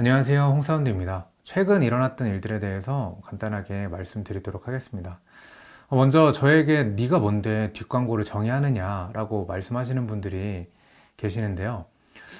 안녕하세요 홍사운드입니다. 최근 일어났던 일들에 대해서 간단하게 말씀드리도록 하겠습니다. 어, 먼저 저에게 네가 뭔데 뒷광고를 정의하느냐 라고 말씀하시는 분들이 계시는데요.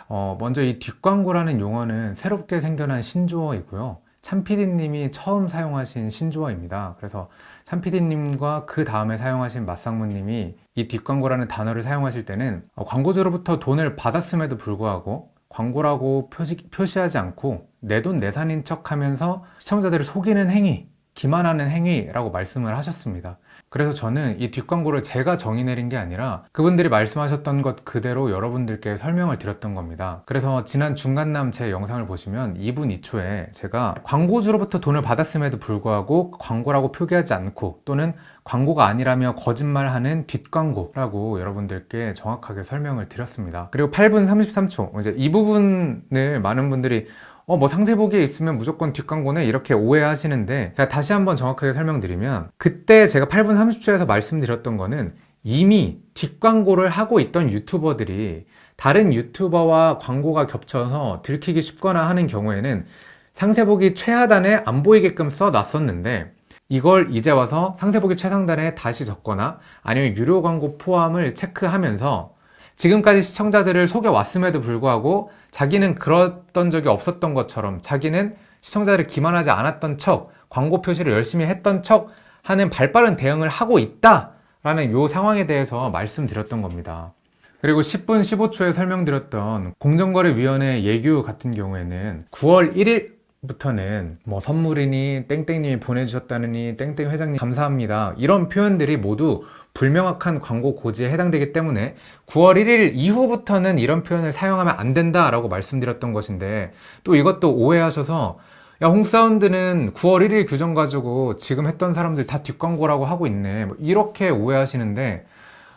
어, 먼저 이 뒷광고라는 용어는 새롭게 생겨난 신조어이고요. 참PD님이 처음 사용하신 신조어입니다. 그래서 참PD님과 그 다음에 사용하신 맞상무님이 이 뒷광고라는 단어를 사용하실 때는 어, 광고주로부터 돈을 받았음에도 불구하고 광고라고 표시, 표시하지 않고 내 돈 내산인 척 하면서 시청자들을 속이는 행위 기만하는 행위라고 말씀을 하셨습니다. 그래서 저는 이 뒷광고를 제가 정의 내린 게 아니라 그분들이 말씀하셨던 것 그대로 여러분들께 설명을 드렸던 겁니다. 그래서 지난 중간남 제 영상을 보시면 2분 2초에 제가 광고주로부터 돈을 받았음에도 불구하고 광고라고 표기하지 않고 또는 광고가 아니라며 거짓말하는 뒷광고라고 여러분들께 정확하게 설명을 드렸습니다. 그리고 8분 33초 이제 이 부분을 많은 분들이 어, 뭐 상세보기에 있으면 무조건 뒷광고네 이렇게 오해하시는데 제가 다시 한번 정확하게 설명드리면 그때 제가 8분 30초에서 말씀드렸던 거는 이미 뒷광고를 하고 있던 유튜버들이 다른 유튜버와 광고가 겹쳐서 들키기 쉽거나 하는 경우에는 상세보기 최하단에 안 보이게끔 써놨었는데 이걸 이제 와서 상세보기 최상단에 다시 적거나 아니면 유료 광고 포함을 체크하면서 지금까지 시청자들을 속여왔음에도 불구하고 자기는 그랬던 적이 없었던 것처럼 자기는 시청자들을 기만하지 않았던 척 광고 표시를 열심히 했던 척 하는 발빠른 대응을 하고 있다 라는 요 상황에 대해서 말씀드렸던 겁니다. 그리고 10분 15초에 설명드렸던 공정거래위원회 예규 같은 경우에는 9월 1일 부터는 뭐 선물이니 땡땡님이 보내주셨다느니 땡땡 회장님 감사합니다. 이런 표현들이 모두 불명확한 광고 고지에 해당되기 때문에 9월 1일 이후부터는 이런 표현을 사용하면 안 된다 라고 말씀드렸던 것인데 또 이것도 오해하셔서 야 홍사운드는 9월 1일 규정 가지고 지금 했던 사람들 다 뒷광고라고 하고 있네. 뭐 이렇게 오해하시는데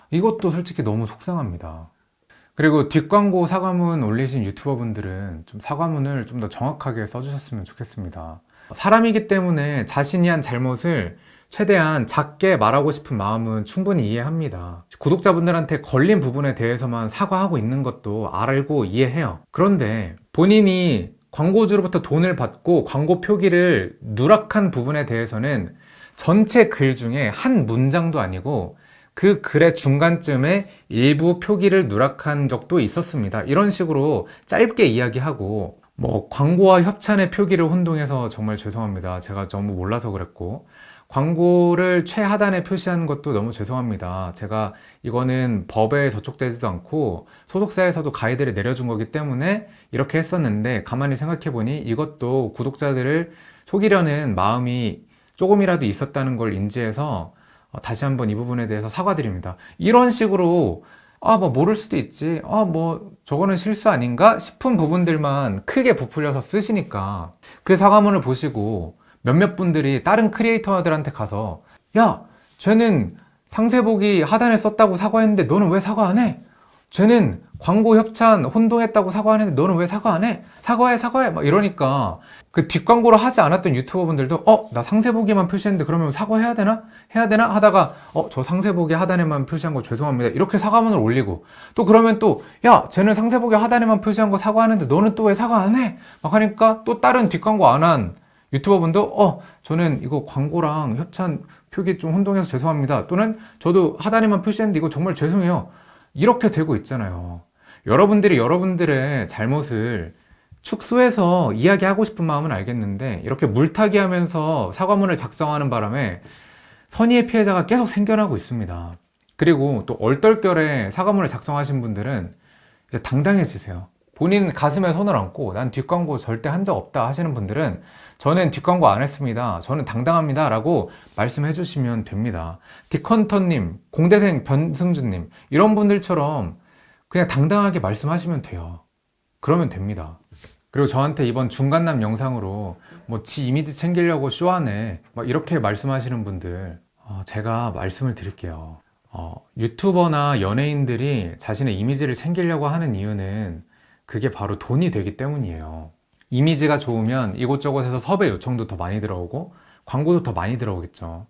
이것도 솔직히 너무 속상합니다 그리고 뒷광고 사과문 올리신 유튜버 분들은 좀 사과문을 좀 더 정확하게 써주셨으면 좋겠습니다. 사람이기 때문에 자신이 한 잘못을 최대한 작게 말하고 싶은 마음은 충분히 이해합니다. 구독자분들한테 걸린 부분에 대해서만 사과하고 있는 것도 알고 이해해요. 그런데 본인이 광고주로부터 돈을 받고 광고 표기를 누락한 부분에 대해서는 전체 글 중에 한 문장도 아니고 그 글의 중간쯤에 일부 표기를 누락한 적도 있었습니다. 이런 식으로 짧게 이야기하고 뭐 광고와 협찬의 표기를 혼동해서 정말 죄송합니다. 제가 너무 몰라서 그랬고 광고를 최하단에 표시하는 것도 너무 죄송합니다. 제가 이거는 법에 저촉되지도 않고 소속사에서도 가이드를 내려준 거기 때문에 이렇게 했었는데 가만히 생각해 보니 이것도 구독자들을 속이려는 마음이 조금이라도 있었다는 걸 인지해서 어, 다시 한번 이 부분에 대해서 사과드립니다. 이런 식으로 아 뭐 모를 수도 있지. 아 뭐 저거는 실수 아닌가? 싶은 부분들만 크게 부풀려서 쓰시니까 그 사과문을 보시고 몇몇 분들이 다른 크리에이터들한테 가서 야 쟤는 상세 보기 하단에 썼다고 사과했는데 너는 왜 사과 안 해? 쟤는 광고 협찬 혼동했다고 사과하는데 너는 왜 사과 안 해? 사과해 사과해 막 이러니까 그 뒷광고를 하지 않았던 유튜버 분들도 어? 나 상세 보기만 표시했는데 그러면 사과해야 되나? 해야 되나? 하다가 어? 저 상세 보기 하단에만 표시한 거 죄송합니다 이렇게 사과문을 올리고 또 그러면 또 야 쟤는 상세 보기 하단에만 표시한 거 사과하는데 너는 또 왜 사과 안 해? 막 하니까 또 다른 뒷광고 안 한 유튜버 분도 어 저는 이거 광고랑 협찬 표기 좀 혼동해서 죄송합니다 또는 저도 하단에만 표시했는데 이거 정말 죄송해요 이렇게 되고 있잖아요. 여러분들이 여러분들의 잘못을 축소해서 이야기하고 싶은 마음은 알겠는데 이렇게 물타기 하면서 사과문을 작성하는 바람에 선의의 피해자가 계속 생겨나고 있습니다. 그리고 또 얼떨결에 사과문을 작성하신 분들은 이제 당당해지세요. 본인 가슴에 손을 얹고 난 뒷광고 절대 한 적 없다 하시는 분들은 저는 뒷광고 안 했습니다. 저는 당당합니다. 라고 말씀해 주시면 됩니다. 디컨터님, 공대생 변승준님 이런 분들처럼 그냥 당당하게 말씀하시면 돼요. 그러면 됩니다. 그리고 저한테 이번 중간남 영상으로 뭐 지 이미지 챙기려고 쇼하네 막 이렇게 말씀하시는 분들 어, 제가 말씀을 드릴게요. 어, 유튜버나 연예인들이 자신의 이미지를 챙기려고 하는 이유는 그게 바로 돈이 되기 때문이에요 이미지가 좋으면 이곳저곳에서 섭외 요청도 더 많이 들어오고 광고도 더 많이 들어오겠죠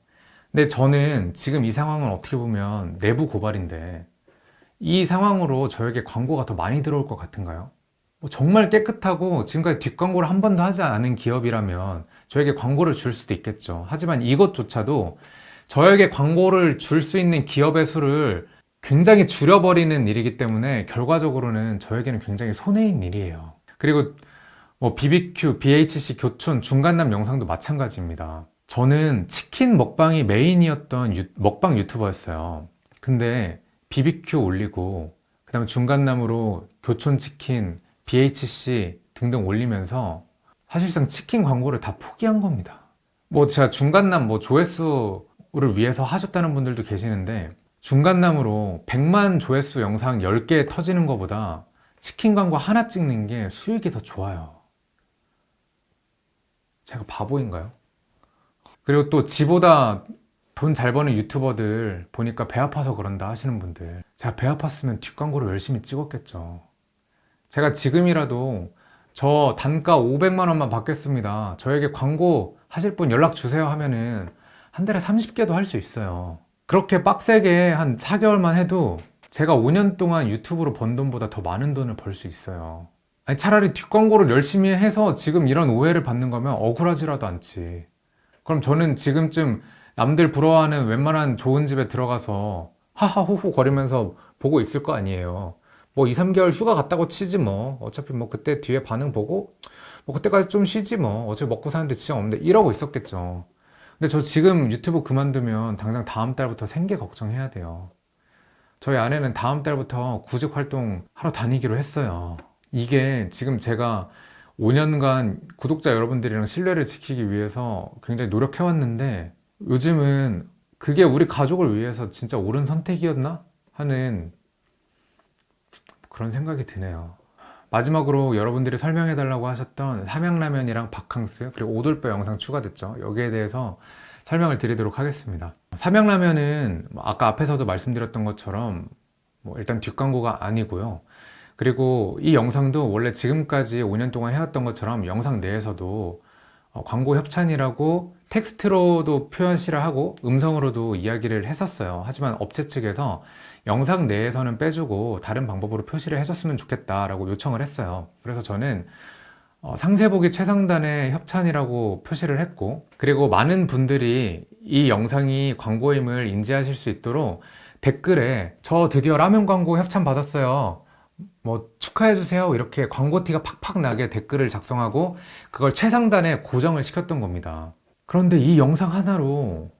근데 저는 지금 이 상황은 어떻게 보면 내부 고발인데 이 상황으로 저에게 광고가 더 많이 들어올 것 같은가요? 뭐 정말 깨끗하고 지금까지 뒷광고를 한 번도 하지 않은 기업이라면 저에게 광고를 줄 수도 있겠죠. 하지만 이것조차도 저에게 광고를 줄 수 있는 기업의 수를 굉장히 줄여버리는 일이기 때문에 결과적으로는 저에게는 굉장히 손해인 일이에요. 그리고 뭐 BBQ, BHC, 교촌, 중간남 영상도 마찬가지입니다. 저는 치킨 먹방이 메인이었던 유, 먹방 유튜버였어요. 근데 BBQ 올리고 그 다음에 중간남으로 교촌 치킨, BHC 등등 올리면서 사실상 치킨 광고를 다 포기한 겁니다. 뭐 제가 중간남 뭐 조회수를 위해서 하셨다는 분들도 계시는데 중간남으로 100만 조회수 영상 10개 터지는 것보다 치킨 광고 하나 찍는 게 수익이 더 좋아요. 제가 바보인가요? 그리고 또 지보다 돈 잘 버는 유튜버들 보니까 배 아파서 그런다 하시는 분들 제가 배 아팠으면 뒷광고를 열심히 찍었겠죠. 제가 지금이라도 저 단가 500만 원만 받겠습니다. 저에게 광고 하실 분 연락 주세요 하면은 한 달에 30개도 할 수 있어요. 그렇게 빡세게 한 4개월만 해도 제가 5년 동안 유튜브로 번 돈보다 더 많은 돈을 벌 수 있어요. 아니 차라리 뒷광고를 열심히 해서 지금 이런 오해를 받는 거면 억울하지라도 않지. 그럼 저는 지금쯤 남들 부러워하는 웬만한 좋은 집에 들어가서 하하호호 거리면서 보고 있을 거 아니에요. 뭐 2, 3개월 휴가 갔다고 치지 뭐. 어차피 뭐 그때 뒤에 반응 보고 뭐 그때까지 좀 쉬지 뭐. 어차피 먹고 사는데 지장 없는데 이러고 있었겠죠. 근데 저 지금 유튜브 그만두면 당장 다음 달부터 생계 걱정해야 돼요. 저희 아내는 다음 달부터 구직 활동 하러 다니기로 했어요. 이게 지금 제가 5년간 구독자 여러분들이랑 신뢰를 지키기 위해서 굉장히 노력해왔는데 요즘은 그게 우리 가족을 위해서 진짜 옳은 선택이었나? 하는 그런 생각이 드네요. 마지막으로 여러분들이 설명해 달라고 하셨던 삼양라면이랑 바캉스 그리고 오돌뼈 영상 추가됐죠. 여기에 대해서 설명을 드리도록 하겠습니다. 삼양라면은 아까 앞에서도 말씀드렸던 것처럼 뭐 일단 뒷광고가 아니고요. 그리고 이 영상도 원래 지금까지 5년 동안 해왔던 것처럼 영상 내에서도 어, 광고 협찬이라고 텍스트로도 표현시를 하고 음성으로도 이야기를 했었어요. 하지만 업체 측에서 영상 내에서는 빼주고 다른 방법으로 표시를 해줬으면 좋겠다라고 요청을 했어요. 그래서 저는 어, 상세보기 최상단의 협찬이라고 표시를 했고 그리고 많은 분들이 이 영상이 광고임을 인지하실 수 있도록 댓글에 저 드디어 라면 광고 협찬 받았어요. 뭐 축하해주세요. 이렇게 광고티가 팍팍 나게 댓글을 작성하고 그걸 최상단에 고정을 시켰던 겁니다. 그런데 이 영상 하나로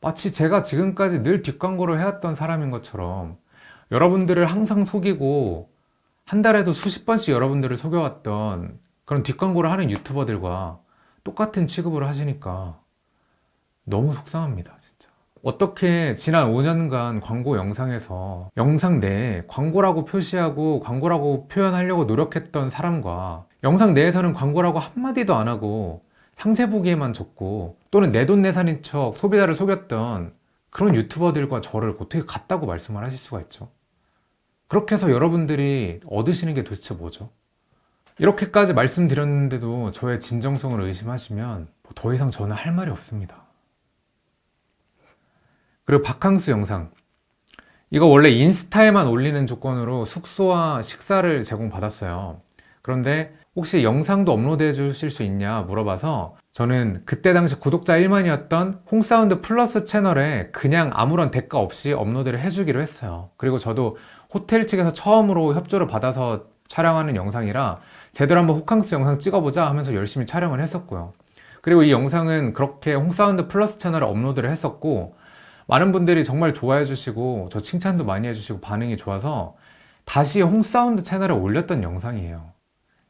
마치 제가 지금까지 늘 뒷광고를 해왔던 사람인 것처럼 여러분들을 항상 속이고 한 달에도 수십 번씩 여러분들을 속여왔던 그런 뒷광고를 하는 유튜버들과 똑같은 취급을 하시니까 너무 속상합니다 어떻게 지난 5년간 광고 영상에서 영상 내에 광고라고 표시하고 광고라고 표현하려고 노력했던 사람과 영상 내에서는 광고라고 한마디도 안 하고 상세 보기에만 적고 또는 내돈내산인 척 소비자를 속였던 그런 유튜버들과 저를 어떻게 같다고 말씀을 하실 수가 있죠 그렇게 해서 여러분들이 얻으시는 게 도대체 뭐죠? 이렇게까지 말씀드렸는데도 저의 진정성을 의심하시면 더 이상 저는 할 말이 없습니다 그리고 바캉스 영상. 이거 원래 인스타에만 올리는 조건으로 숙소와 식사를 제공받았어요. 그런데 혹시 영상도 업로드 해 주실 수 있냐 물어봐서 저는 그때 당시 구독자 1만이었던 홍사운드 플러스 채널에 그냥 아무런 대가 없이 업로드를 해주기로 했어요. 그리고 저도 호텔 측에서 처음으로 협조를 받아서 촬영하는 영상이라 제대로 한번 호캉스 영상 찍어보자 하면서 열심히 촬영을 했었고요. 그리고 이 영상은 그렇게 홍사운드 플러스 채널에 업로드를 했었고 많은 분들이 정말 좋아해 주시고 저 칭찬도 많이 해주시고 반응이 좋아서 다시 홍사운드 채널에 올렸던 영상이에요.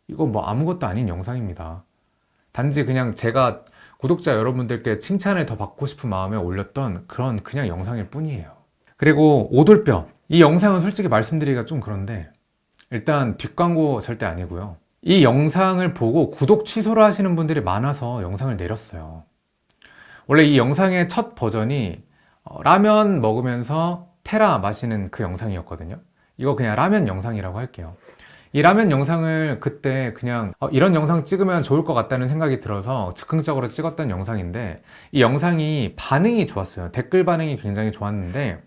이거 뭐 아무것도 아닌 영상입니다. 단지 그냥 제가 구독자 여러분들께 칭찬을 더 받고 싶은 마음에 올렸던 그런 그냥 영상일 뿐이에요. 그리고 오돌뼈. 이 영상은 솔직히 말씀드리기가 좀 그런데 일단 뒷광고 절대 아니고요. 이 영상을 보고 구독 취소를 하시는 분들이 많아서 영상을 내렸어요. 원래 이 영상의 첫 버전이 어, 라면 먹으면서 테라 마시는 그 영상이었거든요. 이거 그냥 라면 영상이라고 할게요. 이 라면 영상을 그때 그냥 어, 이런 영상 찍으면 좋을 것 같다는 생각이 들어서 즉흥적으로 찍었던 영상인데 이 영상이 반응이 좋았어요. 댓글 반응이 굉장히 좋았는데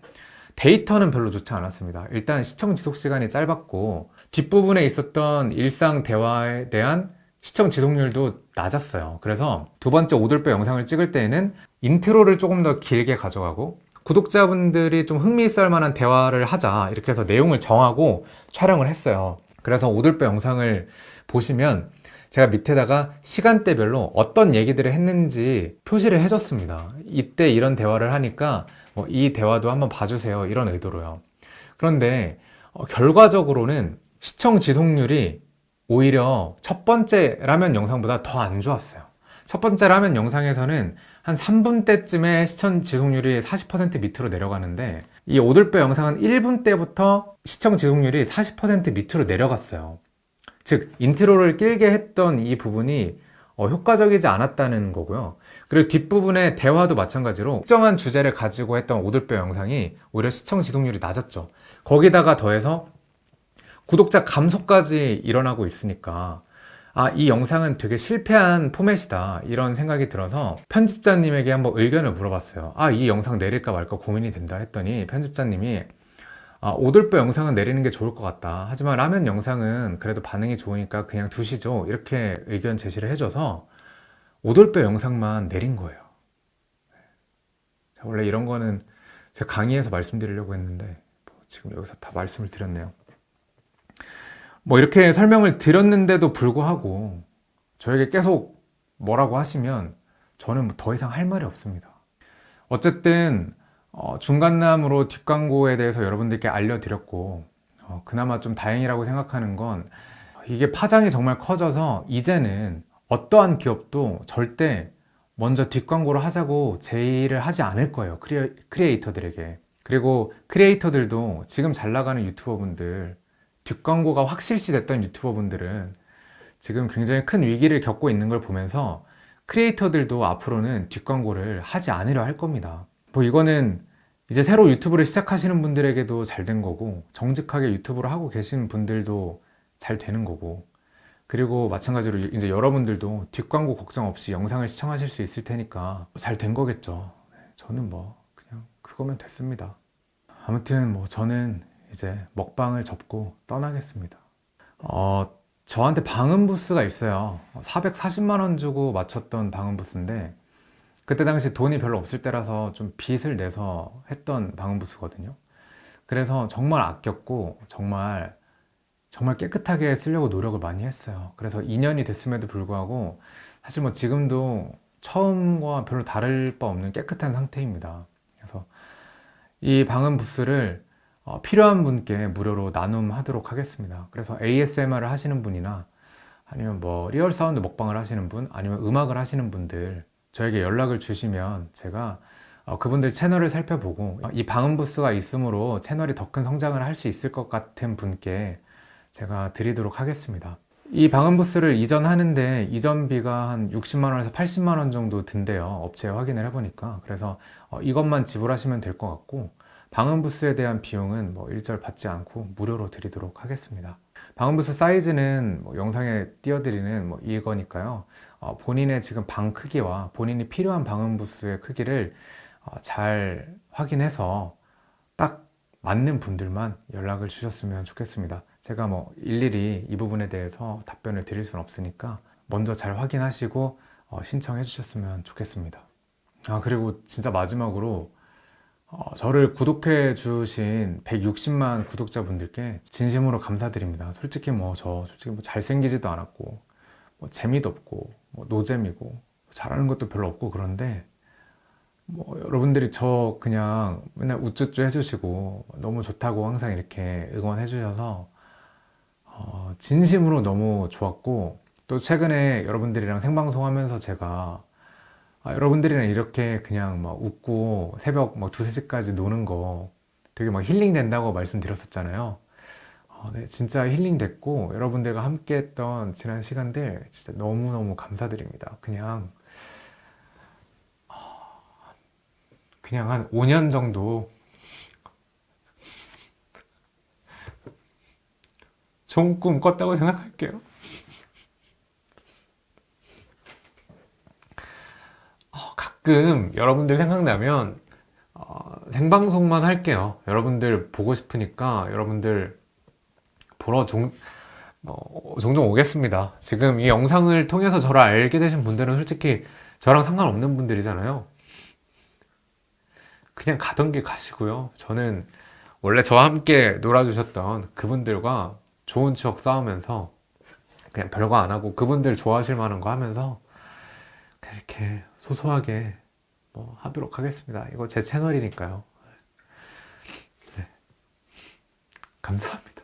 데이터는 별로 좋지 않았습니다. 일단 시청 지속 시간이 짧았고 뒷부분에 있었던 일상 대화에 대한 시청 지속률도 낮았어요. 그래서 두 번째 오돌뼈 영상을 찍을 때에는 인트로를 조금 더 길게 가져가고 구독자분들이 좀 흥미있을 만한 대화를 하자 이렇게 해서 내용을 정하고 촬영을 했어요. 그래서 오돌뼈 영상을 보시면 제가 밑에다가 시간대별로 어떤 얘기들을 했는지 표시를 해줬습니다. 이때 이런 대화를 하니까 뭐 이 대화도 한번 봐주세요. 이런 의도로요. 그런데 어, 결과적으로는 시청 지속률이 오히려 첫 번째 라면 영상보다 더 안 좋았어요. 첫 번째 라면 영상에서는 한 3분 때쯤에 시청 지속률이 40% 밑으로 내려가는데 이 오돌뼈 영상은 1분 때부터 시청 지속률이 40% 밑으로 내려갔어요. 즉 인트로를 길게 했던 이 부분이 어, 효과적이지 않았다는 거고요. 그리고 뒷부분의 대화도 마찬가지로 특정한 주제를 가지고 했던 오돌뼈 영상이 오히려 시청 지속률이 낮았죠. 거기다가 더해서 구독자 감소까지 일어나고 있으니까 아, 이 영상은 되게 실패한 포맷이다. 이런 생각이 들어서 편집자님에게 한번 의견을 물어봤어요. 아, 이 영상 내릴까 말까 고민이 된다 했더니 편집자님이 아, 오돌뼈 영상은 내리는 게 좋을 것 같다. 하지만 라면 영상은 그래도 반응이 좋으니까 그냥 두시죠. 이렇게 의견 제시를 해줘서 오돌뼈 영상만 내린 거예요. 자, 원래 이런 거는 제가 강의에서 말씀드리려고 했는데 뭐 지금 여기서 다 말씀을 드렸네요. 뭐 이렇게 설명을 드렸는데도 불구하고 저에게 계속 뭐라고 하시면 저는 뭐더 이상 할 말이 없습니다. 어쨌든 어, 중간남으로 뒷광고에 대해서 여러분들께 알려드렸고 어, 그나마 좀 다행이라고 생각하는 건 이게 파장이 정말 커져서 이제는 어떠한 기업도 절대 먼저 뒷광고를 하자고 제의를 하지 않을 거예요 크리에, 크리에이터들에게 그리고 크리에이터들도 지금 잘 나가는 유튜버 분들 뒷광고가 확실시 됐던 유튜버분들은 지금 굉장히 큰 위기를 겪고 있는 걸 보면서 크리에이터들도 앞으로는 뒷광고를 하지 않으려 할 겁니다. 뭐 이거는 이제 새로 유튜브를 시작하시는 분들에게도 잘 된 거고 정직하게 유튜브를 하고 계신 분들도 잘 되는 거고. 그리고 마찬가지로 이제 여러분들도 뒷광고 걱정 없이 영상을 시청하실 수 있을 테니까 잘 된 거겠죠. 네, 저는 뭐 그냥 그거면 됐습니다. 아무튼 뭐 저는 이제 먹방을 접고 떠나겠습니다. 어, 저한테 방음 부스가 있어요. 440만원 주고 맞췄던 방음 부스인데 그때 당시 돈이 별로 없을 때라서 좀 빚을 내서 했던 방음 부스거든요. 그래서 정말 아꼈고 정말 정말 깨끗하게 쓰려고 노력을 많이 했어요. 그래서 2년이 됐음에도 불구하고 사실 뭐 지금도 처음과 별로 다를 바 없는 깨끗한 상태입니다. 그래서 이 방음 부스를 어, 필요한 분께 무료로 나눔하도록 하겠습니다. 그래서 ASMR을 하시는 분이나 아니면 뭐 리얼 사운드 먹방을 하시는 분 아니면 음악을 하시는 분들 저에게 연락을 주시면 제가 어, 그분들 채널을 살펴보고 이 방음 부스가 있으므로 채널이 더 큰 성장을 할 수 있을 것 같은 분께 제가 드리도록 하겠습니다. 이 방음 부스를 이전하는데 이전비가 한 60만원에서 80만원 정도 든대요. 업체에 확인을 해보니까. 그래서 어, 이것만 지불하시면 될 것 같고 방음 부스에 대한 비용은 뭐 일절 받지 않고 무료로 드리도록 하겠습니다. 방음 부스 사이즈는 뭐 영상에 띄워드리는 뭐 이거니까요. 어, 본인의 지금 방 크기와 본인이 필요한 방음 부스의 크기를 어, 잘 확인해서 딱 맞는 분들만 연락을 주셨으면 좋겠습니다. 제가 뭐 일일이 이 부분에 대해서 답변을 드릴 수는 없으니까 먼저 잘 확인하시고 어, 신청해 주셨으면 좋겠습니다. 아 그리고 진짜 마지막으로 어, 저를 구독해 주신 160만 구독자분들께 진심으로 감사드립니다. 솔직히 뭐 저 솔직히 뭐 잘생기지도 않았고 뭐 재미도 없고 뭐 노잼이고 잘하는 것도 별로 없고 그런데 뭐 여러분들이 저 그냥 맨날 우쭈쭈 해주시고 너무 좋다고 항상 이렇게 응원해 주셔서 어, 진심으로 너무 좋았고 또 최근에 여러분들이랑 생방송 하면서 제가 아, 여러분들이랑 이렇게 그냥 막 웃고 새벽 막 두세 시까지 노는 거 되게 막 힐링 된다고 말씀드렸었잖아요. 어, 네, 진짜 힐링 됐고 여러분들과 함께 했던 지난 시간들 진짜 너무너무 감사드립니다. 그냥 그냥 한 5년 정도 좋은 꿈 꿨다고 생각할게요 어, 가끔 여러분들 생각나면 어, 생방송만 할게요 여러분들 보고 싶으니까 여러분들 보러 종, 어, 종종 오겠습니다. 지금 이 영상을 통해서 저를 알게 되신 분들은 솔직히 저랑 상관없는 분들이잖아요. 그냥 가던 길 가시고요. 저는 원래 저와 함께 놀아주셨던 그분들과 좋은 추억 쌓으면서 그냥 별거 안 하고 그분들 좋아하실 만한 거 하면서 이렇게 소소하게 뭐 하도록 하겠습니다. 이거 제 채널이니까요. 네. 감사합니다.